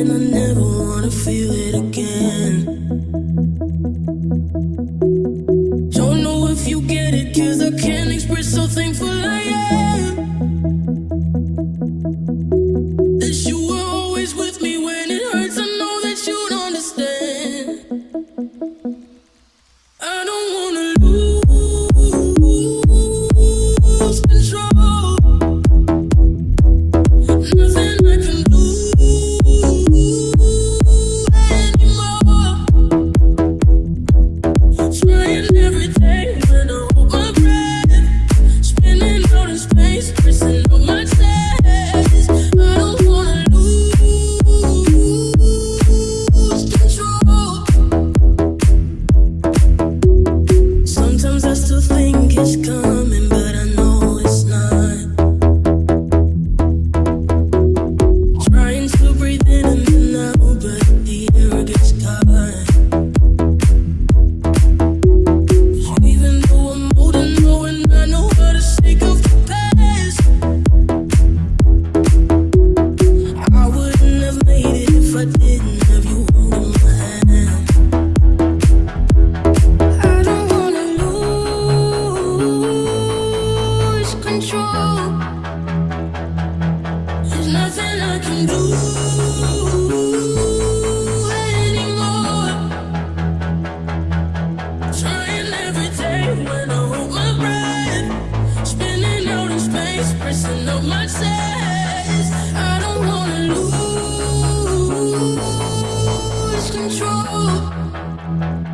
and I never wanna feel it again. control.